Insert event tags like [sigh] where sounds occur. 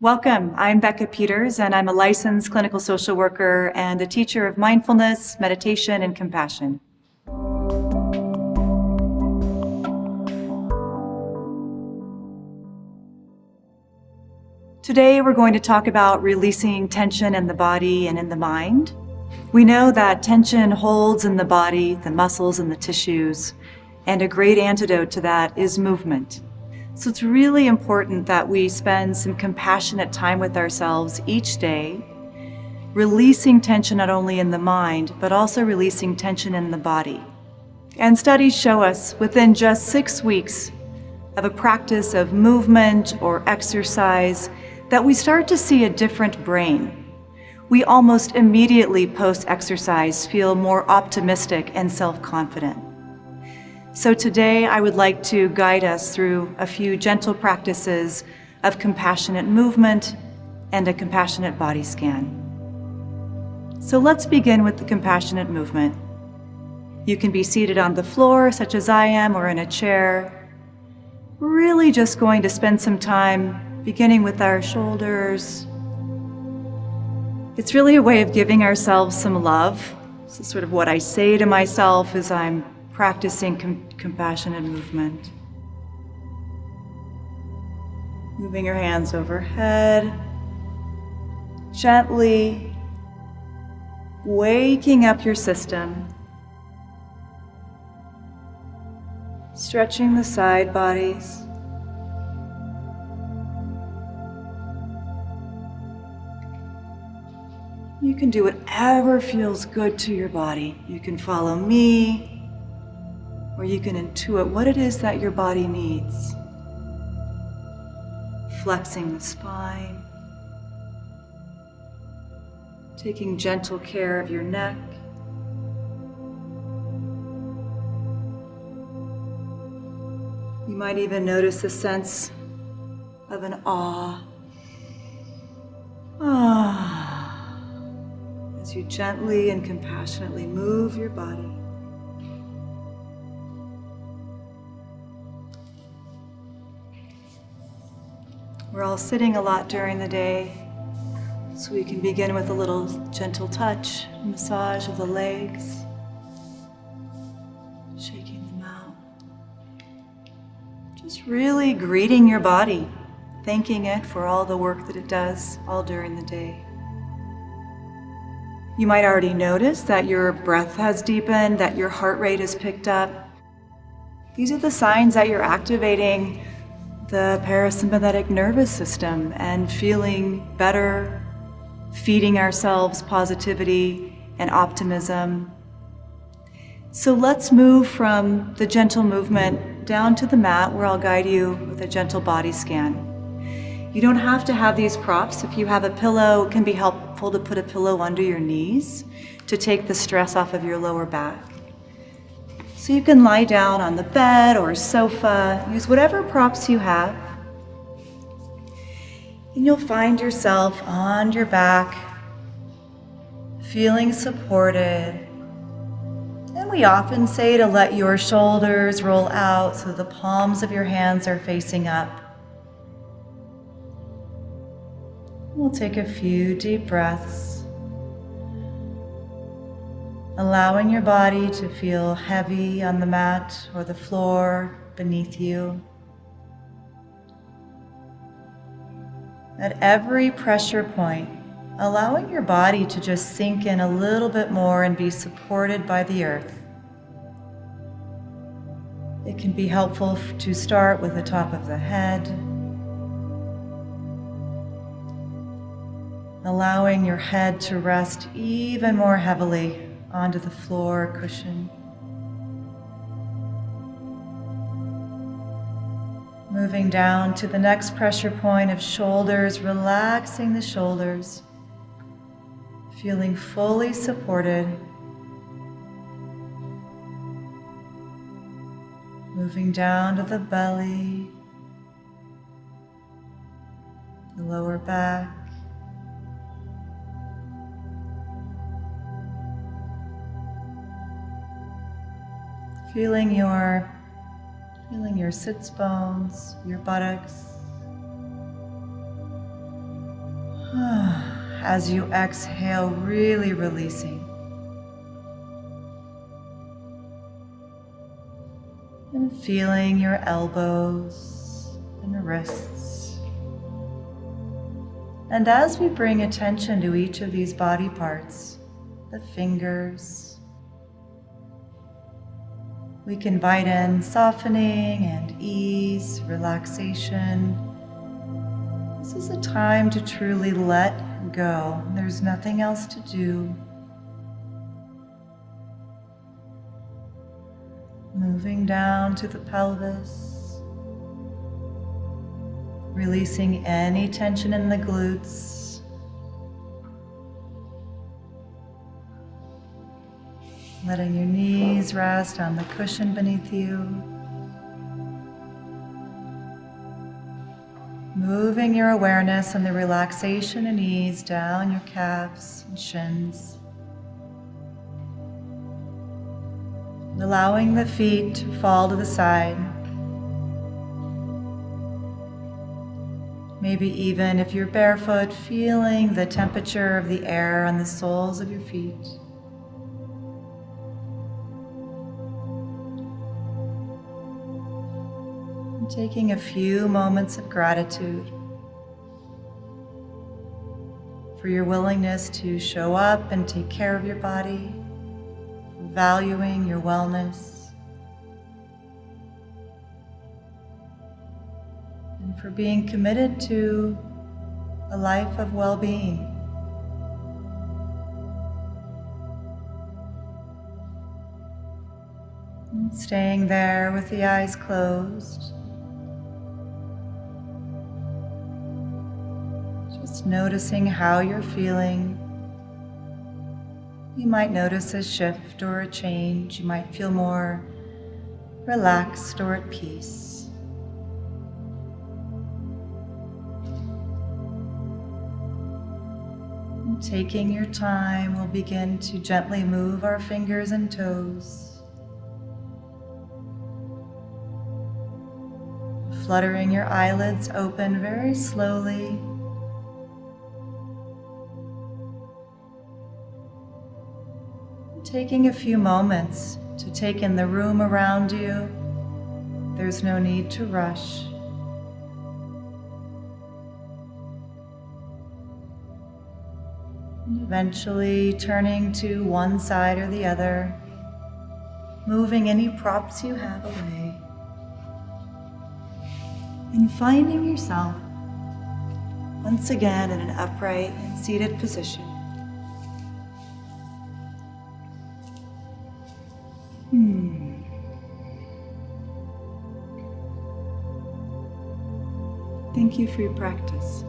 Welcome. I'm Becca Peters, and I'm a licensed clinical social worker and a teacher of mindfulness, meditation, and compassion. Today, we're going to talk about releasing tension in the body and in the mind. We know that tension holds in the body, the muscles, and the tissues, and a great antidote to that is movement. So it's really important that we spend some compassionate time with ourselves each day, releasing tension not only in the mind, but also releasing tension in the body. And studies show us within just six weeks of a practice of movement or exercise that we start to see a different brain. We almost immediately post-exercise feel more optimistic and self-confident. So today I would like to guide us through a few gentle practices of compassionate movement and a compassionate body scan. So let's begin with the compassionate movement. You can be seated on the floor, such as I am, or in a chair. Really just going to spend some time beginning with our shoulders. It's really a way of giving ourselves some love. This is sort of what I say to myself as I'm practicing com compassionate movement. Moving your hands overhead, gently waking up your system, stretching the side bodies. You can do whatever feels good to your body. You can follow me where you can intuit what it is that your body needs. Flexing the spine, taking gentle care of your neck. You might even notice a sense of an awe. Ah, as you gently and compassionately move your body. We're all sitting a lot during the day, so we can begin with a little gentle touch, massage of the legs, shaking them out. Just really greeting your body, thanking it for all the work that it does all during the day. You might already notice that your breath has deepened, that your heart rate has picked up. These are the signs that you're activating the parasympathetic nervous system and feeling better, feeding ourselves positivity and optimism. So let's move from the gentle movement down to the mat where I'll guide you with a gentle body scan. You don't have to have these props. If you have a pillow, it can be helpful to put a pillow under your knees to take the stress off of your lower back. So you can lie down on the bed or sofa, use whatever props you have. And you'll find yourself on your back, feeling supported. And we often say to let your shoulders roll out so the palms of your hands are facing up. We'll take a few deep breaths allowing your body to feel heavy on the mat or the floor beneath you. At every pressure point, allowing your body to just sink in a little bit more and be supported by the earth. It can be helpful to start with the top of the head, allowing your head to rest even more heavily onto the floor cushion. Moving down to the next pressure point of shoulders, relaxing the shoulders, feeling fully supported. Moving down to the belly, the lower back, Feeling your, feeling your sits bones, your buttocks, [sighs] as you exhale, really releasing. And feeling your elbows and wrists. And as we bring attention to each of these body parts, the fingers, we can invite in softening and ease, relaxation. This is a time to truly let go. There's nothing else to do. Moving down to the pelvis. Releasing any tension in the glutes. Letting your knees rest on the cushion beneath you. Moving your awareness and the relaxation and ease down your calves and shins. Allowing the feet to fall to the side. Maybe even if you're barefoot, feeling the temperature of the air on the soles of your feet. Taking a few moments of gratitude for your willingness to show up and take care of your body valuing your wellness, and for being committed to a life of well being. Staying there with the eyes closed. Just noticing how you're feeling you might notice a shift or a change. You might feel more relaxed or at peace. And taking your time, we'll begin to gently move our fingers and toes. Fluttering your eyelids open very slowly. Taking a few moments to take in the room around you. There's no need to rush. Eventually turning to one side or the other, moving any props you have away, and finding yourself once again in an upright and seated position. Hmm. Thank you for your practice.